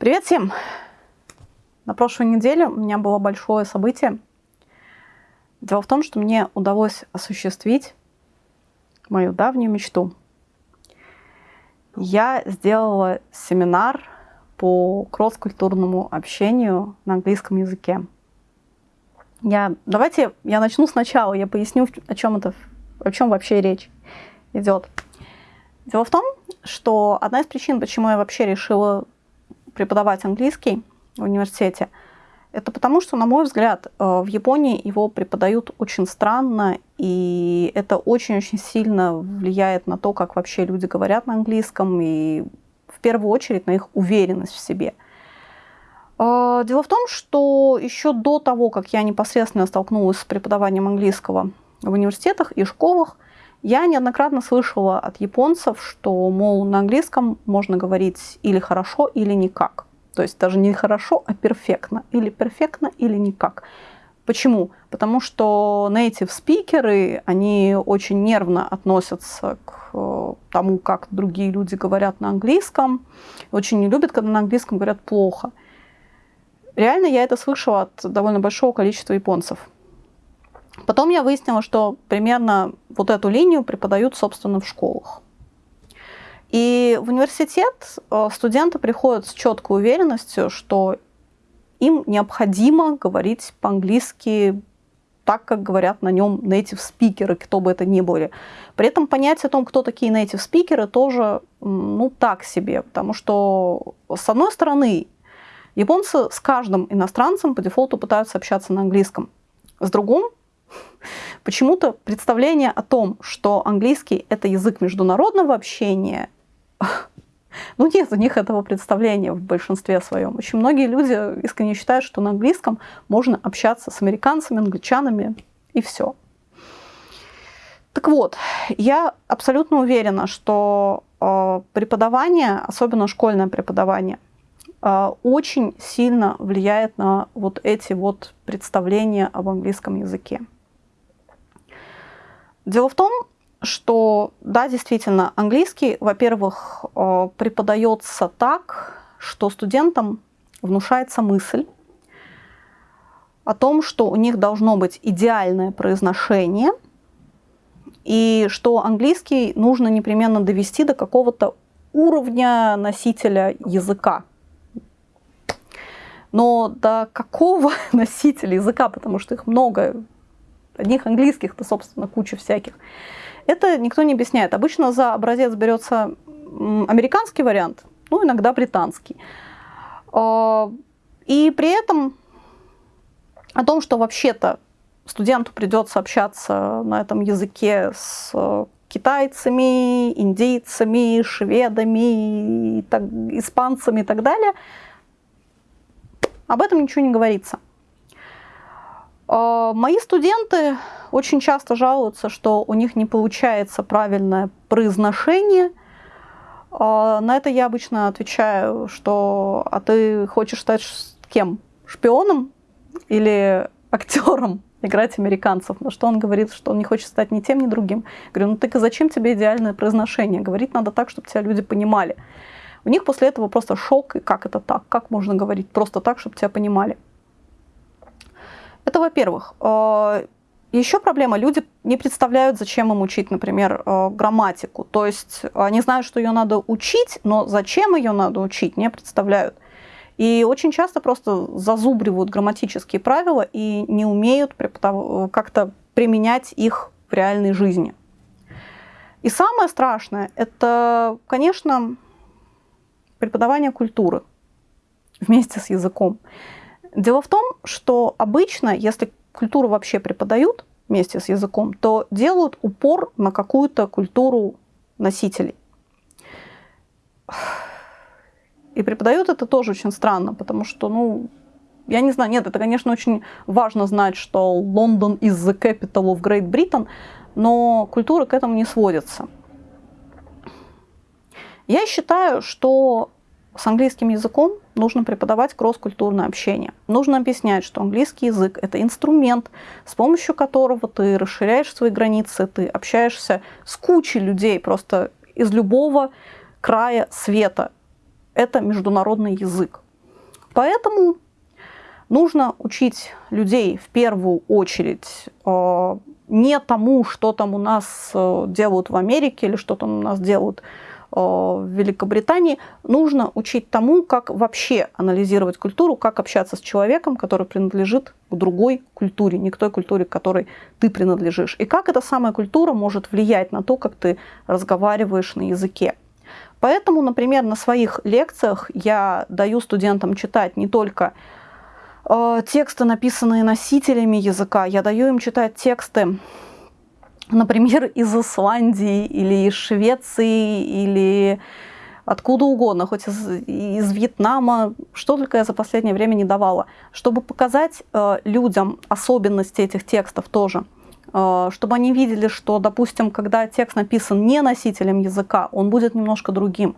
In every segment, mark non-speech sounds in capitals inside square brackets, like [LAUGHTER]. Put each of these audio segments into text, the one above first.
Привет всем! На прошлой неделе у меня было большое событие. Дело в том, что мне удалось осуществить мою давнюю мечту. Я сделала семинар по кросс-культурному общению на английском языке. Я, давайте я начну сначала, я поясню, о чем это, о чем вообще речь идет. Дело в том, что одна из причин, почему я вообще решила преподавать английский в университете, это потому, что, на мой взгляд, э, в Японии его преподают очень странно, и это очень-очень сильно влияет на то, как вообще люди говорят на английском, и в первую очередь на их уверенность в себе. Э, дело в том, что еще до того, как я непосредственно столкнулась с преподаванием английского в университетах и школах, я неоднократно слышала от японцев, что, мол, на английском можно говорить или хорошо, или никак. То есть даже не хорошо, а перфектно. Или перфектно, или никак. Почему? Потому что native спикеры, они очень нервно относятся к э, тому, как другие люди говорят на английском. Очень не любят, когда на английском говорят плохо. Реально я это слышала от довольно большого количества японцев. Потом я выяснила, что примерно вот эту линию преподают, собственно, в школах. И в университет э, студенты приходят с четкой уверенностью, что им необходимо говорить по-английски так, как говорят на нем native спикеры, кто бы это ни были. При этом понятие о том, кто такие native спикеры, тоже ну, так себе, потому что, с одной стороны, японцы с каждым иностранцем по дефолту пытаются общаться на английском. С другим, Почему-то представление о том, что английский – это язык международного общения, [LAUGHS] ну нет у них этого представления в большинстве своем. Очень многие люди искренне считают, что на английском можно общаться с американцами, англичанами и все. Так вот, я абсолютно уверена, что э, преподавание, особенно школьное преподавание, э, очень сильно влияет на вот эти вот представления об английском языке. Дело в том, что, да, действительно, английский, во-первых, э, преподается так, что студентам внушается мысль о том, что у них должно быть идеальное произношение, и что английский нужно непременно довести до какого-то уровня носителя языка. Но до какого [LAUGHS] носителя языка, потому что их много, одних английских-то, собственно, куча всяких. Это никто не объясняет. Обычно за образец берется американский вариант, ну, иногда британский. А, и при этом о том, что вообще-то студенту придется общаться на этом языке с китайцами, индейцами, шведами, так, испанцами и так далее, об этом ничего не говорится. А, мои студенты очень часто жалуются, что у них не получается правильное произношение. А, на это я обычно отвечаю, что «а ты хочешь стать кем? Шпионом или актером?» играть американцев, на что он говорит, что он не хочет стать ни тем, ни другим. говорю, ну так и зачем тебе идеальное произношение? Говорить надо так, чтобы тебя люди понимали. У них после этого просто шок, и как это так? Как можно говорить просто так, чтобы тебя понимали? Это во-первых. Э, Еще проблема, люди не представляют, зачем им учить, например, э, грамматику. То есть они знают, что ее надо учить, но зачем ее надо учить, не представляют. И очень часто просто зазубривают грамматические правила и не умеют как-то применять их в реальной жизни. И самое страшное – это, конечно, преподавание культуры вместе с языком. Дело в том, что обычно, если культуру вообще преподают вместе с языком, то делают упор на какую-то культуру носителей. И преподают это тоже очень странно, потому что, ну, я не знаю, нет, это, конечно, очень важно знать, что Лондон is the capital of Great Britain, но культура к этому не сводится. Я считаю, что с английским языком нужно преподавать кросс-культурное общение. Нужно объяснять, что английский язык – это инструмент, с помощью которого ты расширяешь свои границы, ты общаешься с кучей людей просто из любого края света. Это международный язык. Поэтому нужно учить людей в первую очередь э, не тому, что там у нас э, делают в Америке или что там у нас делают в Великобритании, нужно учить тому, как вообще анализировать культуру, как общаться с человеком, который принадлежит к другой культуре, не к той культуре, к которой ты принадлежишь. И как эта самая культура может влиять на то, как ты разговариваешь на языке. Поэтому, например, на своих лекциях я даю студентам читать не только э, тексты, написанные носителями языка, я даю им читать тексты например, из Исландии или из Швеции или откуда угодно, хоть из, из Вьетнама, что только я за последнее время не давала, чтобы показать э, людям особенности этих текстов тоже, э, чтобы они видели, что, допустим, когда текст написан не носителем языка, он будет немножко другим,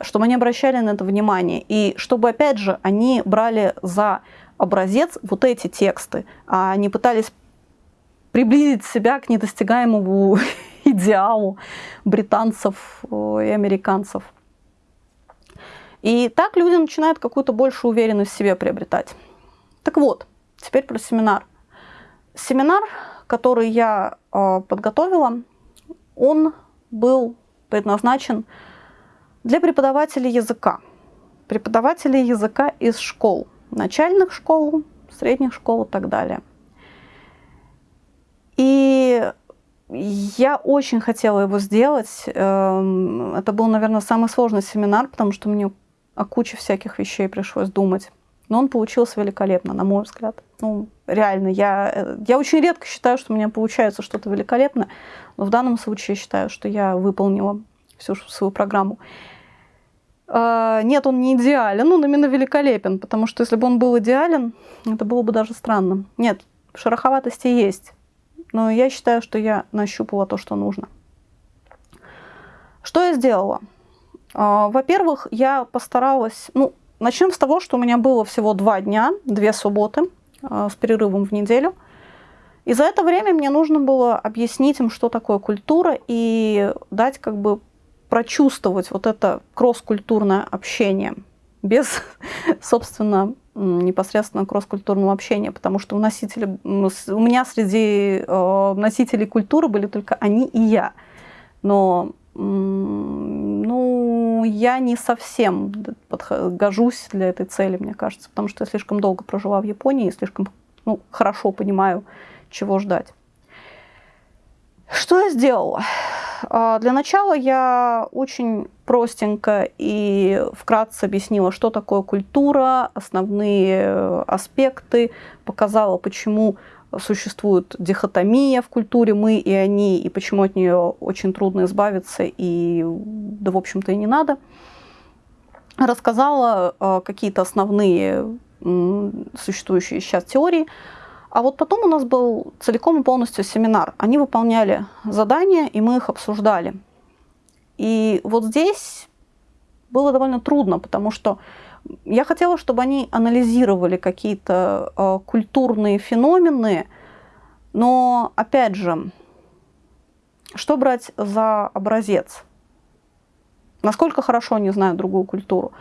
чтобы они обращали на это внимание, и чтобы, опять же, они брали за образец вот эти тексты, а не пытались приблизить себя к недостигаемому [LAUGHS] идеалу британцев э, и американцев. И так люди начинают какую-то большую уверенность в себе приобретать. Так вот, теперь про семинар. Семинар, который я э, подготовила, он был предназначен для преподавателей языка. Преподавателей языка из школ, начальных школ, средних школ и так далее – и я очень хотела его сделать. Эм, это был, наверное, самый сложный семинар, потому что мне о куче всяких вещей пришлось думать. Но он получился великолепно, на мой взгляд. Ну, реально, я, э, я очень редко считаю, что у меня получается что-то великолепное, но в данном случае считаю, что я выполнила всю свою программу. Э, нет, он не идеален, он именно великолепен, потому что если бы он был идеален, это было бы даже странно. Нет, шероховатости есть, но я считаю, что я нащупала то, что нужно. Что я сделала? А, во-первых, я постаралась... Ну, начнем с того, что у меня было всего два дня, две субботы а, с перерывом в неделю. И за это время мне нужно было объяснить им, что такое культура, и дать как бы прочувствовать вот это кросс-культурное общение без, [LAUGHS] собственно, непосредственно кросс-культурного общения, потому что у, носителя, у меня среди э, носителей культуры были только они и я. Но ну, я не совсем гожусь для этой цели, мне кажется, потому что я слишком долго прожила в Японии и слишком ну, хорошо понимаю, чего ждать. Что я сделала? А, для начала я очень простенько и вкратце объяснила, что такое культура, основные э, аспекты, показала, почему существует дихотомия в культуре «мы» и «они», и почему от нее очень трудно избавиться, и да, в общем-то, и не надо. Рассказала э, какие-то основные существующие сейчас теории, а вот потом у нас был целиком и полностью семинар. Они выполняли задания, и мы их обсуждали. И вот здесь было довольно трудно, потому что я хотела, чтобы они анализировали какие-то э, культурные феномены, но, опять же, что брать за образец? Насколько хорошо они знают другую культуру?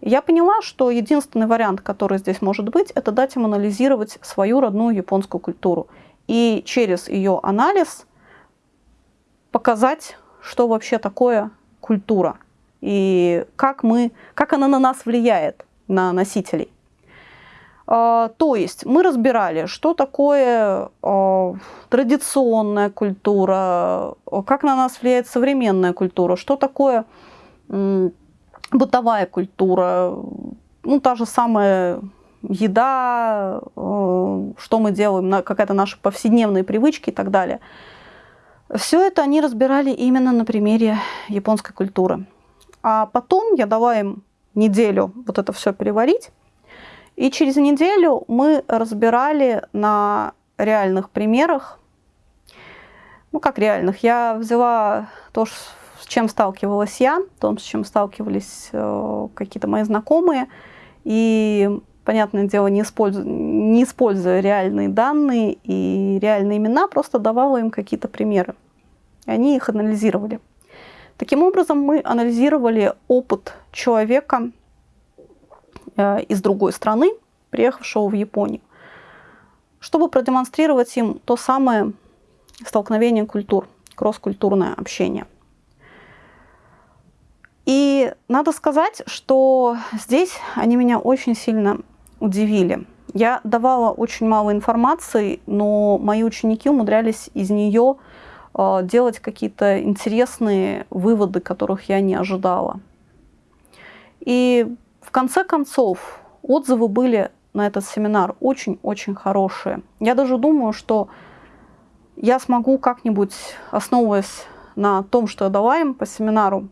Я поняла, что единственный вариант, который здесь может быть, это дать им анализировать свою родную японскую культуру. И через ее анализ показать, что вообще такое культура и как, мы, как она на нас влияет, на носителей. А, то есть мы разбирали, что такое а, традиционная культура, как на нас влияет современная культура, что такое бытовая культура, ну, та же самая еда, э, что мы делаем, какая-то наша повседневные привычки и так далее. Все это они разбирали именно на примере японской культуры. А потом я дала им неделю вот это все переварить. И через неделю мы разбирали на реальных примерах, ну как реальных, я взяла то, чем сталкивалась я, том, с чем сталкивались э, какие-то мои знакомые. И, понятное дело, не используя, не используя реальные данные и реальные имена, просто давала им какие-то примеры. И они их анализировали. Таким образом, мы анализировали опыт человека э, из другой страны, приехавшего в Японию, чтобы продемонстрировать им то самое столкновение культур, кросс-культурное общение. И надо сказать, что здесь они меня очень сильно удивили. Я давала очень мало информации, но мои ученики умудрялись из нее э, делать какие-то интересные выводы, которых я не ожидала. И в конце концов отзывы были на этот семинар очень-очень хорошие. Я даже думаю, что я смогу как-нибудь, основываясь на том, что я дала им по семинару,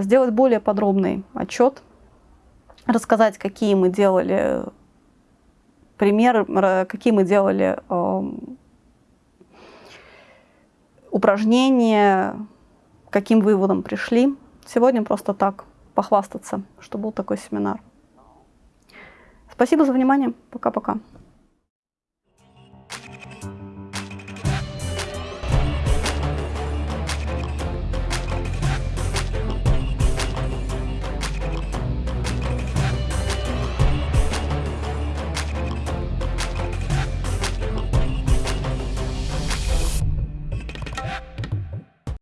сделать более подробный отчет, рассказать, какие мы делали примеры, какие мы делали эм, упражнения, каким выводом пришли. Сегодня просто так похвастаться, что был такой семинар. Спасибо за внимание. Пока-пока.